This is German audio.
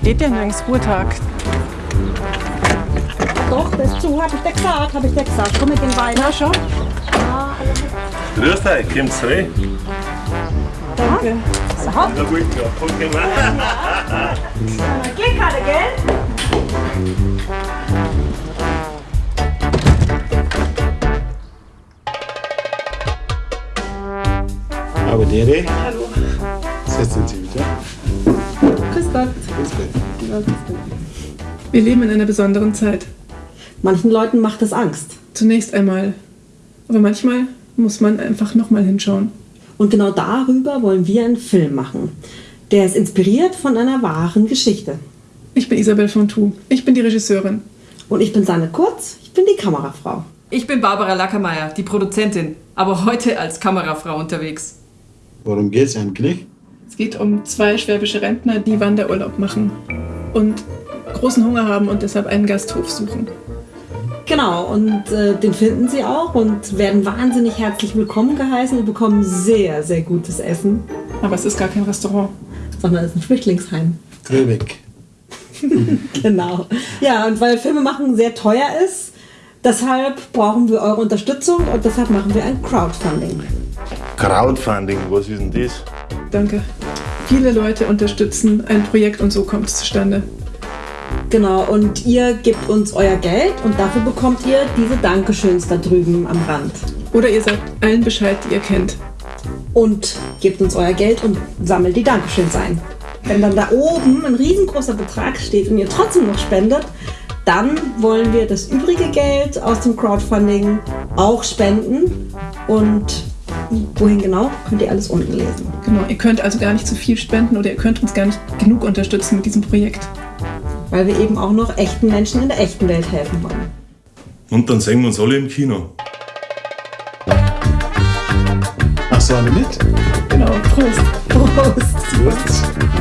Geht ja nirgends Ruhetag. Doch, das ist zu, hab ich dir gesagt, hab ich dir gesagt. Komm mit den Wein. Na schon. Grüß euch, kommt's rein? Danke. So, Na gut, ja, voll gemacht. Glück hatte, gell? Aber dere? Hallo. Setzen Sie wieder. Grüß Gott. Grüß Gott. Wir leben in einer besonderen Zeit. Manchen Leuten macht es Angst. Zunächst einmal. Aber manchmal muss man einfach nochmal hinschauen. Und genau darüber wollen wir einen Film machen. Der ist inspiriert von einer wahren Geschichte. Ich bin Isabel Fontou. Ich bin die Regisseurin. Und ich bin Sanne Kurz, ich bin die Kamerafrau. Ich bin Barbara Lackermeier, die Produzentin, aber heute als Kamerafrau unterwegs. Worum geht's eigentlich? Es geht um zwei schwäbische Rentner, die Wanderurlaub machen und großen Hunger haben und deshalb einen Gasthof suchen. Genau, und äh, den finden sie auch und werden wahnsinnig herzlich willkommen geheißen und bekommen sehr, sehr gutes Essen. Aber es ist gar kein Restaurant. Sondern es ist ein Flüchtlingsheim. Gröbeck. Genau. Ja, und weil Filme machen sehr teuer ist, deshalb brauchen wir eure Unterstützung und deshalb machen wir ein Crowdfunding. Crowdfunding, was ist denn das? Danke. Viele Leute unterstützen ein Projekt und so kommt es zustande. Genau, und ihr gebt uns euer Geld und dafür bekommt ihr diese Dankeschöns da drüben am Rand. Oder ihr sagt allen Bescheid, die ihr kennt. Und gebt uns euer Geld und sammelt die Dankeschöns ein. Wenn dann da oben ein riesengroßer Betrag steht und ihr trotzdem noch spendet, dann wollen wir das übrige Geld aus dem Crowdfunding auch spenden. Und wohin genau, könnt ihr alles unten lesen. Genau, ihr könnt also gar nicht zu viel spenden oder ihr könnt uns gar nicht genug unterstützen mit diesem Projekt. Weil wir eben auch noch echten Menschen in der echten Welt helfen wollen. Und dann sehen wir uns alle im Kino. Machst du alle mit? Genau, Prost. Prost! Gut.